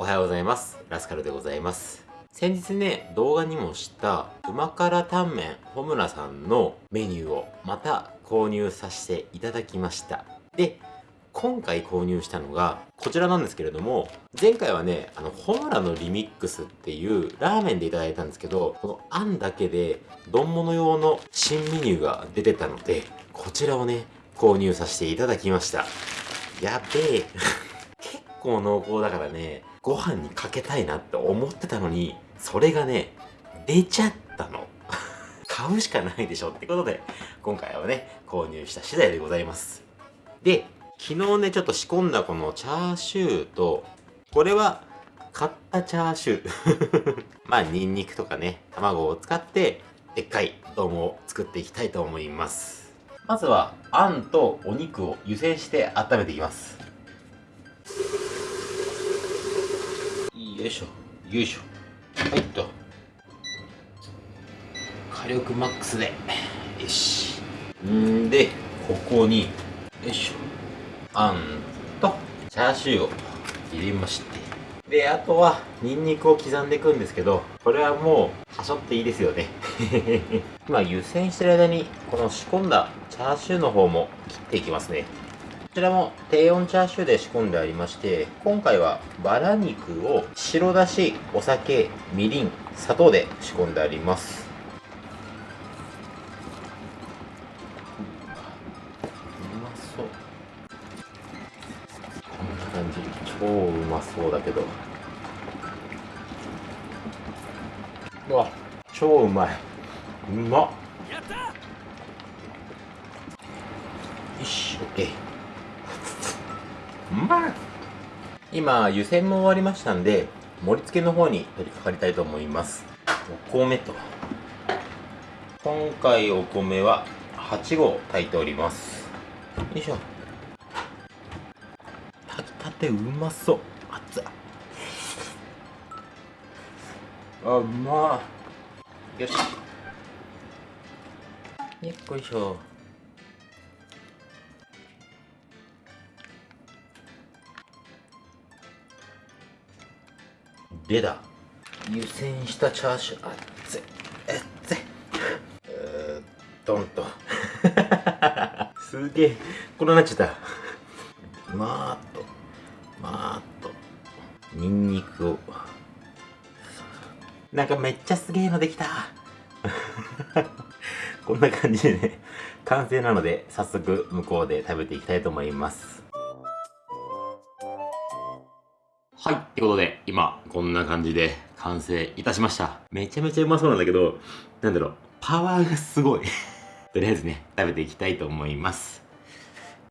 おはようございます。ラスカルでございます。先日ね動画にもした旨辛タンメン穂村さんのメニューをまた購入させていただきました。で今回購入したのがこちらなんですけれども前回はねあのホムラのリミックスっていうラーメンでいただいたんですけどこのあんだけで丼物用の新メニューが出てたのでこちらをね購入させていただきました。やべえ。結構濃厚だからねご飯にかけたいなって思ってたのにそれがね出ちゃったの。買うしかないでしょってことで今回はね購入した次第でございます。で昨日ねちょっと仕込んだこのチャーシューとこれは買ったチャーシュー。まあニンニクとかね卵を使ってでっかい丼を作っていきたいと思います。まずはあんとお肉を湯煎して温めていきます。よいしょ。よいしょ。はいっと火力マックスで。よし。んでここに。よいしょ。あんと。チャーシューを入れまして。であとはニンニクを刻んでいくんですけどこれはもうはしょっていいですよね。今湯煎してる間にこの仕込んだチャーシューの方も切っていきますね。ちらも低温チャーシューで仕込んでありまして今回はバラ肉を白だしお酒みりん砂糖で仕込んであります。うまそう。こんな感じ。超うまそうだけど。うわ超うまい。うまっ。よし OK うまい今湯煎も終わりましたんで盛り付けの方に取り掛かりたいと思います。お米と。今回お米は8合炊いております。よいしょ。炊きたてうまそう。熱っ。あうまよし。よっこいしょ。でだ湯煎したチャーシュー。熱い熱いえードンと。すげえ。これなっちゃった？まーっとまーっとニンニクを。なんかめっちゃすげえのできた。こんな感じでね。完成なので早速向こうで食べていきたいと思います。はい。ってことで、今、こんな感じで完成いたしました。めちゃめちゃうまそうなんだけど、なんだろう、パワーがすごい。とりあえずね、食べていきたいと思います。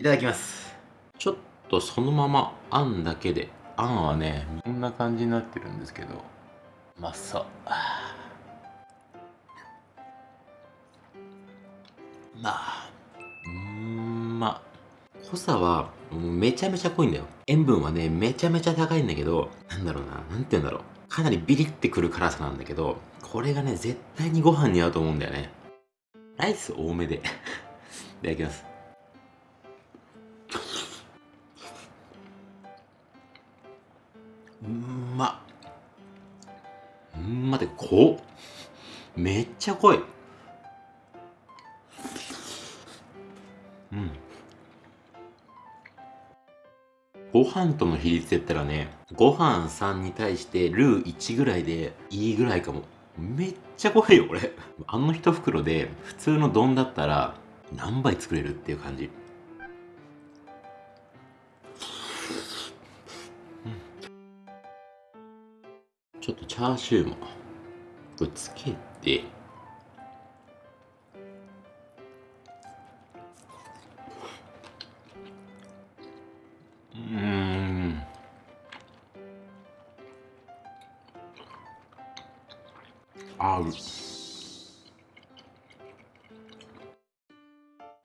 いただきます。ちょっとそのまま、あんだけで、あんはね、こんな感じになってるんですけど、うまそう。まあ、うーんまあ。濃さはめちゃめちゃ濃いんだよ。塩分はねめちゃめちゃ高いんだけどなんだろうななんて言うんだろう。かなりビリってくる辛さなんだけどこれがね絶対にご飯に合うと思うんだよね。ライス多めで。いただきます。うんまうんまで濃っめっちゃ濃い。うん。ご飯との比率で言ったらね、ご飯3に対してルー1ぐらいでいいぐらいかも。めっちゃ濃いよ、これ。あの一袋で普通の丼だったら何杯作れるっていう感じ。ちょっとチャーシューもぶつけて、合う。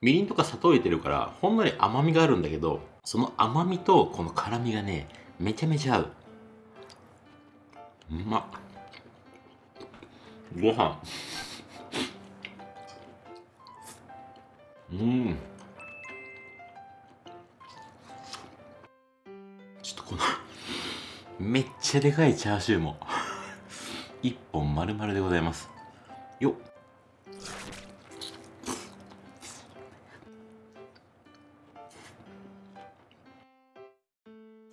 みりんとか砂糖入れてるからほんのり甘みがあるんだけどその甘みとこの辛みがねめちゃめちゃ合う。うまっ。ご飯。うん。ちょっとこのめっちゃでかいチャーシューも。一本丸々でございます。よっ。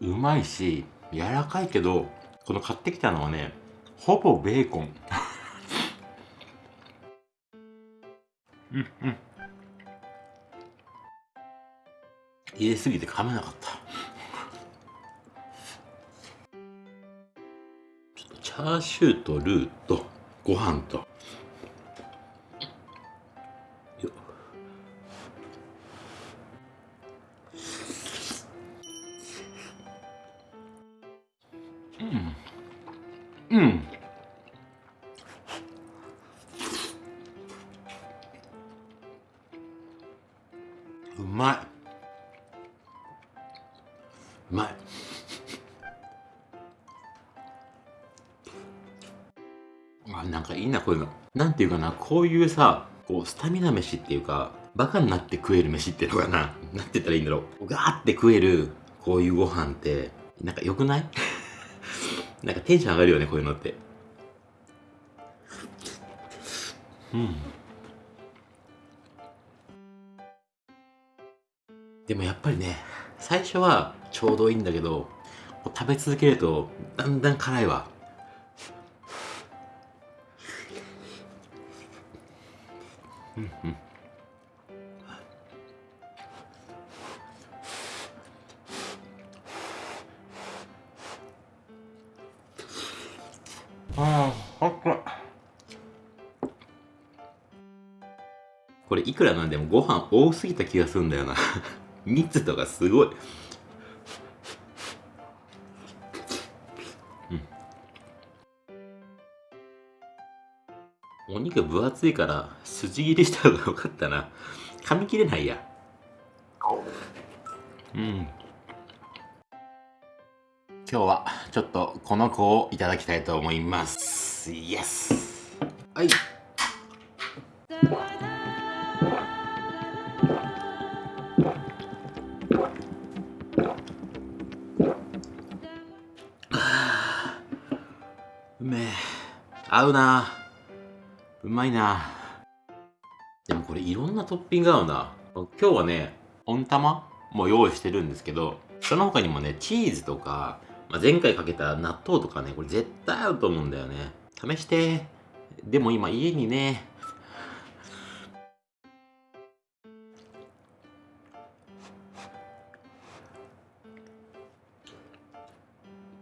うまいし柔らかいけどこの買ってきたのはねほぼベーコン。うんうん。入れすぎて噛めなかった。チャーシューとルーとご飯と。よ。うん。うん。あなんかいいなこういうの。なんていうかなこういうさこうスタミナ飯っていうかバカになって食える飯っていうのかな。なんて言ったらいいんだろう。ガーって食えるこういうご飯ってなんか良くない？なんかテンション上がるよねこういうのって。うん。でもやっぱりね最初はちょうどいいんだけど食べ続けるとだんだん辛いわ。うん。うんああ、っこれいくらなんでもご飯多すぎた気がするんだよな。蜜とかすごい。お肉分厚いから筋切りした方がよかったな。噛み切れないや。う。ん。今日はちょっとこの子をいただきたいと思います。イエスはい。う めえ合うな。うまいな。でもこれいろんなトッピング合うな。今日はね温玉も用意してるんですけどその他にもねチーズとか、まあ、前回かけた納豆とかねこれ絶対合うと思うんだよね。試して。でも今家にね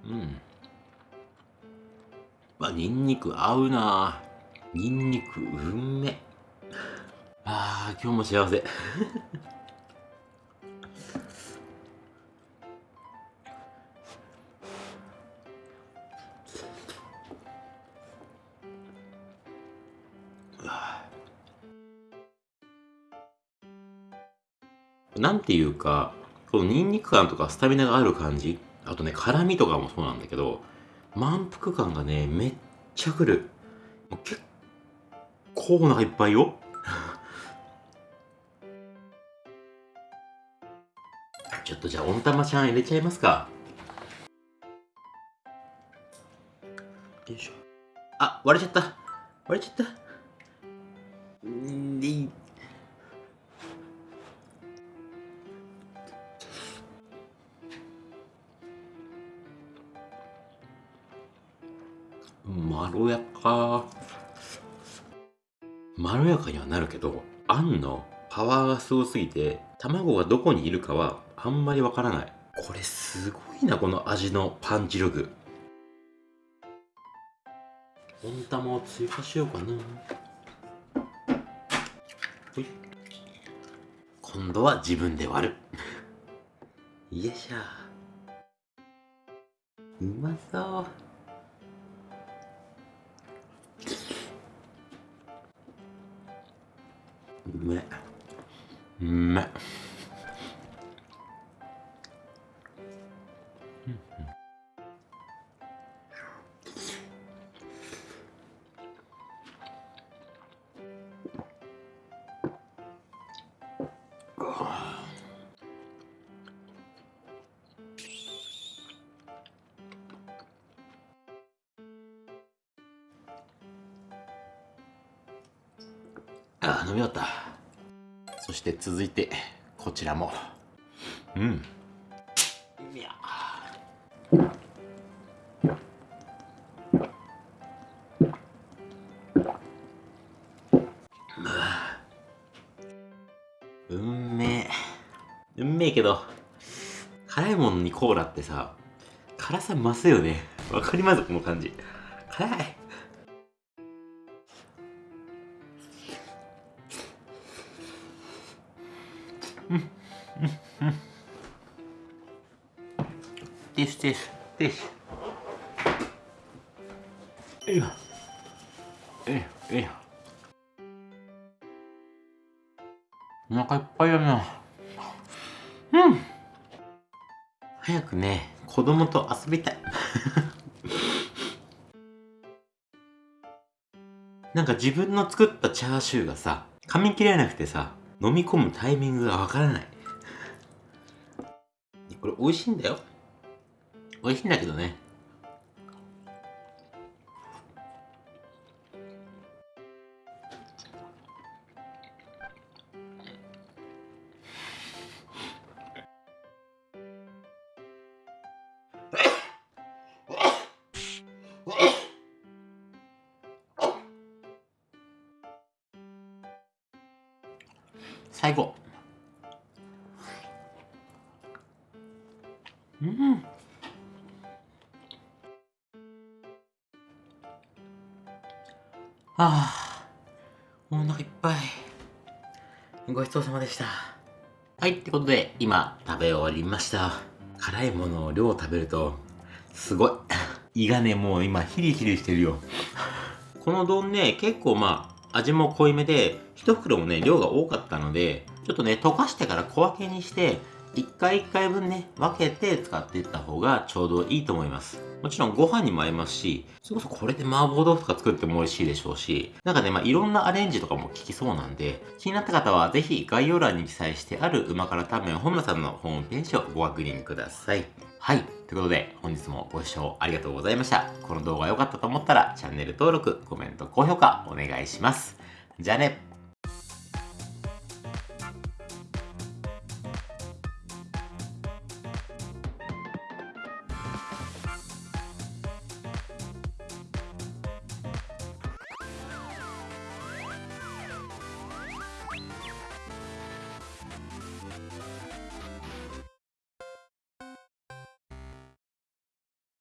うん。まあニンニク合うな。ニンニクうんめ。あー今日も幸せ。なんていうかこのニンニク感とかスタミナがある感じあとね辛みとかもそうなんだけど満腹感がねめっちゃくる。もう結構お腹いっぱいよ。ちょっとじゃあ温玉ちゃん入れちゃいますか。よいしょ。あ割れちゃった。割れちゃった。んでい。まろやか。まろやかにはなるけどあんのパワーがすごすぎて卵がどこにいるかはあんまりわからない。これすごいなこの味のパンチ力。温玉を追加しようかな。ほい。今度は自分で割る。よいしょ。うまそう。うめうめ飲み終わった。そして続いてこちらも。うん。いや。うん。めえうんめえけど辛いものにコーラってさ辛さ増すよね。わかりますこの感じ。辛いティッシュティッシュティッシュいいよいいよいいよお腹いっぱいだな。うん。早くね子供と遊びたい。なんか自分の作ったチャーシューがさ噛み切れなくてさ飲み込むタイミングがわからない。これ美味しいんだよ。美味しいんだけどね。最後。うん。ああお腹いっぱい。ごちそうさまでした。はいってことで今食べ終わりました。辛いものを量を食べるとすごい。胃がねもう今ヒリヒリしてるよ。この丼ね結構まあ味も濃いめで1袋もね量が多かったのでちょっとね溶かしてから小分けにして1回1回分ね分けて使っていった方がちょうどいいと思います。もちろんご飯にも合いますしそれこそこれで麻婆豆腐とか作っても美味しいでしょうしなんかねまあいろんなアレンジとかも効きそうなんで気になった方はぜひ概要欄に記載してある旨辛タンメン本村さんのホームページをご確認くださいはい。ということで、本日もご視聴ありがとうございました。この動画良かったと思ったら、チャンネル登録、コメント、高評価お願いします。じゃあね。